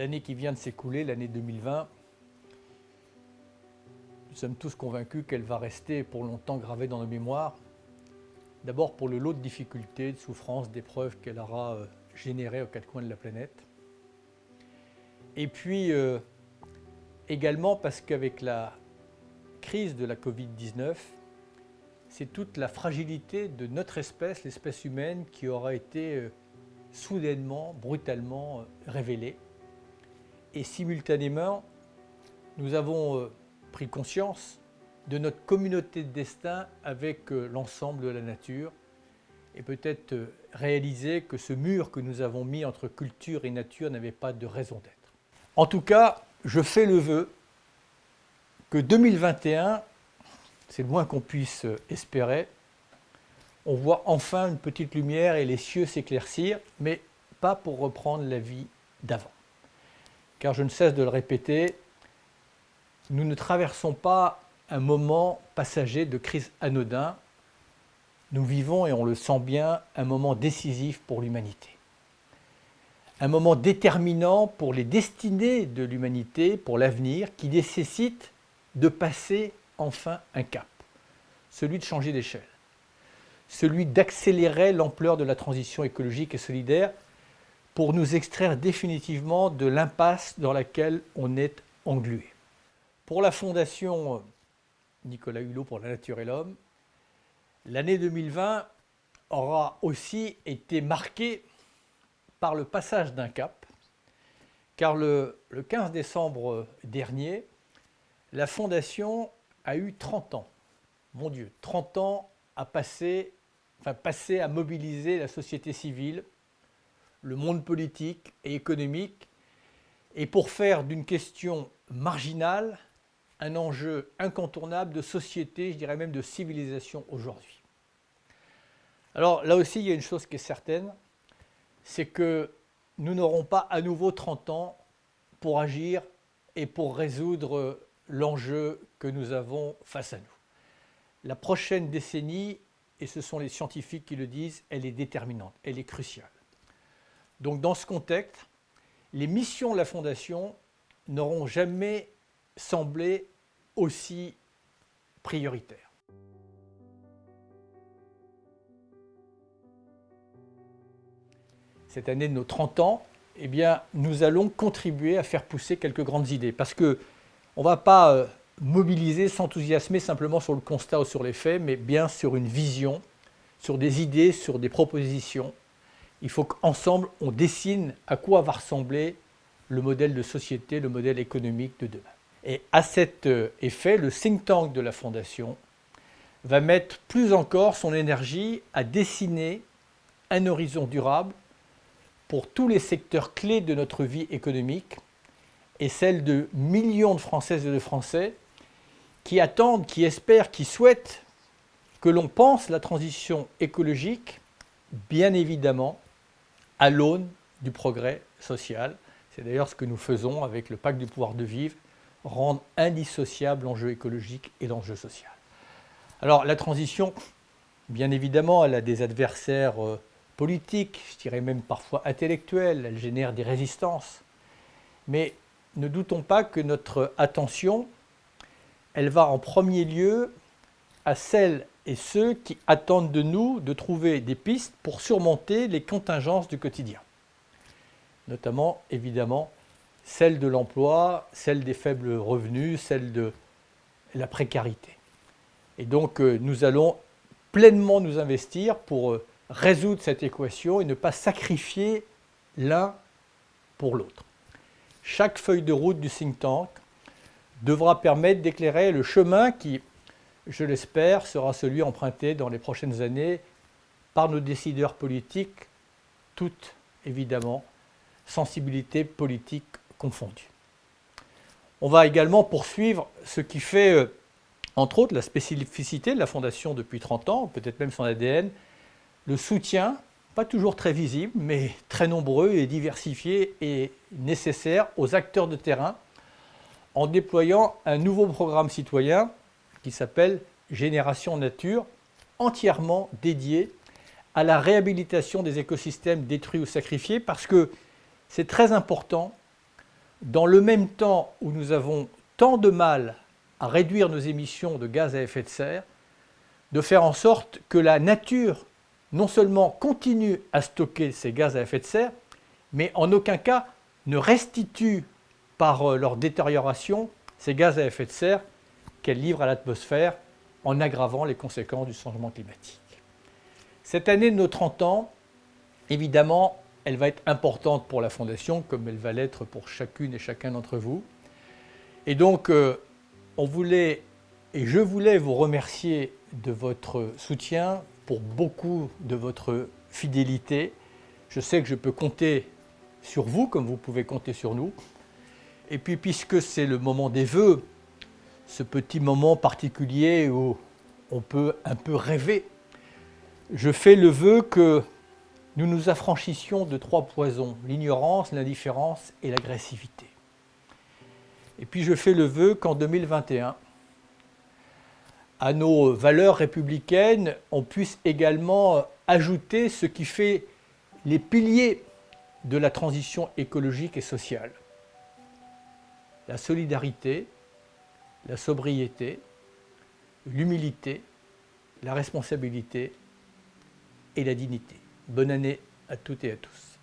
l'année qui vient de s'écouler, l'année 2020, nous sommes tous convaincus qu'elle va rester pour longtemps gravée dans nos mémoires. D'abord pour le lot de difficultés, de souffrances, d'épreuves qu'elle aura euh, générées aux quatre coins de la planète. Et puis euh, également parce qu'avec la crise de la Covid-19, c'est toute la fragilité de notre espèce, l'espèce humaine, qui aura été euh, soudainement, brutalement révélée. Et simultanément, nous avons pris conscience de notre communauté de destin avec euh, l'ensemble de la nature et peut-être euh, réaliser que ce mur que nous avons mis entre culture et nature n'avait pas de raison d'être. En tout cas, je fais le vœu que 2021, c'est le moins qu'on puisse euh, espérer, on voit enfin une petite lumière et les cieux s'éclaircir, mais pas pour reprendre la vie d'avant. Car je ne cesse de le répéter, nous ne traversons pas un moment passager de crise anodin. Nous vivons, et on le sent bien, un moment décisif pour l'humanité. Un moment déterminant pour les destinées de l'humanité, pour l'avenir, qui nécessite de passer enfin un cap, celui de changer d'échelle, celui d'accélérer l'ampleur de la transition écologique et solidaire pour nous extraire définitivement de l'impasse dans laquelle on est englué. Pour la Fondation Nicolas Hulot pour la nature et l'homme, l'année 2020 aura aussi été marquée par le passage d'un cap, car le, 15 décembre dernier, la Fondation a eu 30 ans. Mon Dieu, 30 ans à passer, enfin passer à mobiliser la société civile, le monde politique et économique, et pour faire d'une question marginale un enjeu incontournable de société, je dirais même de civilisation aujourd'hui. Alors là aussi, il y a une chose qui est certaine, c'est que nous n'aurons pas à nouveau 30 ans pour agir et pour résoudre l'enjeu que nous avons face à nous. La prochaine décennie, et ce sont les scientifiques qui le disent, elle est déterminante, elle est cruciale. Donc dans ce contexte, les missions de la Fondation n'auront jamais semblé aussi prioritaire. Cette année de nos 30 ans, eh nous allons contribuer à faire pousser quelques grandes idées parce que on ne va pas euh, mobiliser, s'enthousiasmer simplement sur le constat ou sur les faits, mais bien sur une vision, sur des idées, sur des propositions. Il faut qu'ensemble, on dessine à quoi va ressembler le modèle de société, le modèle économique de demain. Et à cet euh, effet, le think tank de la Fondation va mettre plus encore son énergie à dessiner un horizon durable pour tous les secteurs clés de notre vie économique et celle de millions de Françaises et de Français qui attendent, qui espèrent, qui souhaitent que l'on pense la transition écologique, bien évidemment, à l'aune du progrès social. C'est d'ailleurs ce que nous faisons avec le pacte du pouvoir de vivre rendre indissociable l'enjeu écologique et l'enjeu social. Alors la transition, bien évidemment, elle a des adversaires euh, politiques, je dirais même parfois intellectuels, elle génère des résistances. Mais ne doutons pas que notre attention, elle va en premier lieu à celles et ceux qui attendent de nous de trouver des pistes pour surmonter les contingences du quotidien. Notamment, évidemment, celle de l'emploi, celle des faibles revenus, celle de la précarité. Et donc euh, nous allons pleinement nous investir pour euh, résoudre cette équation et ne pas sacrifier l'un pour l'autre. Chaque feuille de route du think tank devra permettre d'éclairer le chemin qui, je l'espère, sera celui emprunté dans les prochaines années par nos décideurs politiques, toutes évidemment sensibilités politiques confondus. On va également poursuivre ce qui fait, euh, entre autres, la spécificité de la Fondation depuis 30 ans, peut-être même son ADN, le soutien, pas toujours très visible, mais très nombreux et diversifié et nécessaire aux acteurs de terrain, en déployant un nouveau programme citoyen qui s'appelle Génération Nature, entièrement dédié à la réhabilitation des écosystèmes détruits ou sacrifiés, parce que c'est très important dans le même temps où nous avons tant de mal à réduire nos émissions de gaz à effet de serre, de faire en sorte que la nature non seulement continue à stocker ces gaz à effet de serre, mais en aucun cas ne restitue par euh, leur détérioration ces gaz à effet de serre qu'elle livre à l'atmosphère en aggravant les conséquences du changement climatique. Cette année de nos 30 ans, évidemment, elle va être importante pour la Fondation, comme elle va l'être pour chacune et chacun d'entre vous. Et donc, euh, on voulait, et je voulais vous remercier de votre soutien, pour beaucoup de votre fidélité. Je sais que je peux compter sur vous, comme vous pouvez compter sur nous. Et puis, puisque c'est le moment des vœux, ce petit moment particulier où on peut un peu rêver, je fais le vœu que nous nous affranchissions de trois poisons, l'ignorance, l'indifférence et l'agressivité. Et puis je fais le vœu qu'en 2021, à nos valeurs républicaines, on puisse également ajouter ce qui fait les piliers de la transition écologique et sociale. La solidarité, la sobriété, l'humilité, la responsabilité et la dignité. Bonne année à toutes et à tous.